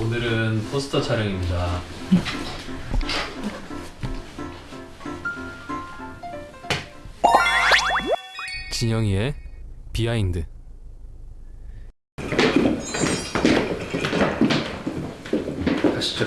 오늘은 포스터 촬영입니다. 진영이의 비하인드. 가시죠.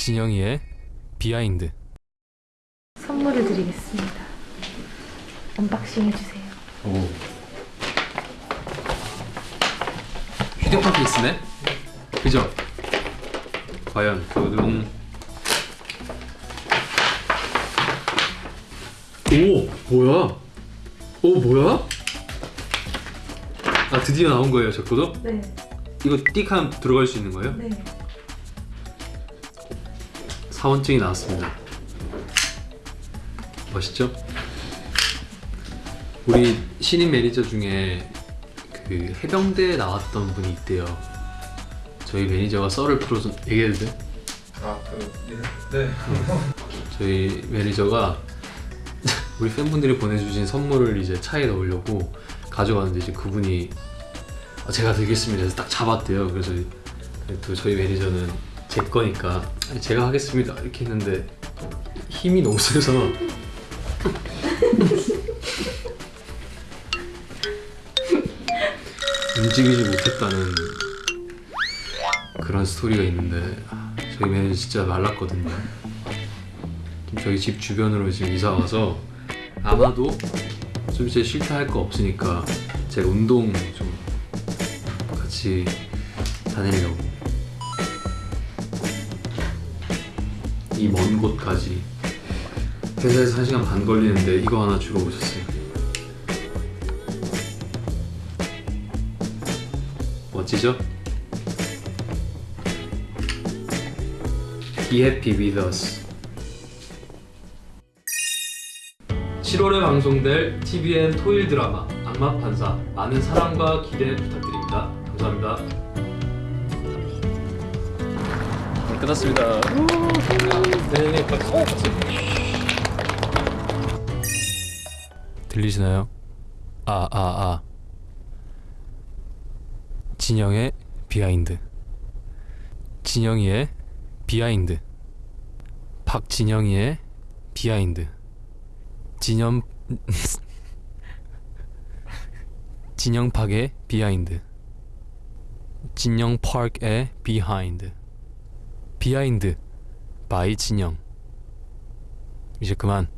진영이의 behind. 선물을 드리겠습니다. unboxing 해주세요. 오. 휴대폰 케이스네? 그죠? 과연 그는 오 뭐야? 오 뭐야? 아 드디어 나온 거예요 저 거도? 네, 이거 띡하면 들어갈 수 있는 거예요? 네. 사원증이 나왔습니다. 멋있죠? 우리 신인 매니저 중에 그 해병대에 나왔던 분이 있대요. 저희 매니저가 썰을 풀어준 얘기해도 돼? 아, 그, 네. 저희 매니저가 우리 팬분들이 보내주신 선물을 이제 차에 넣으려고 가져가는데 이제 그분이 아, 제가 들겠습니다 해서 딱 잡았대요. 그래서 또 저희 매니저는 제 거니까 "제가 하겠습니다. 이렇게 했는데 힘이 너무 세서. 움직이지 못했다는 그런 스토리가 있는데 아, 저희 매니저 진짜 말랐거든요. 지금 저희 집 주변으로 지금 이사 와서 아마도 좀 이제 싫다 할 거 없으니까 제가 운동 좀 같이 다니려고 이 먼 곳까지 회사에서 1시간 반 걸리는데 이거 하나 주러 오셨어요 멋지죠? Be happy with us 7월에 방송될 TVN 토일 드라마 악마 판사 많은 사랑과 기대 부탁드립니다. 감사합니다. 네, 끝났습니다. 네, 박수. 박수. 들리시나요? 아, 아, 아. 진영의 behind. 진영이의 behind. 박진영이의 behind. 진영 진영팍의 behind 진영파크의 behind behind by 진영. 이제 그만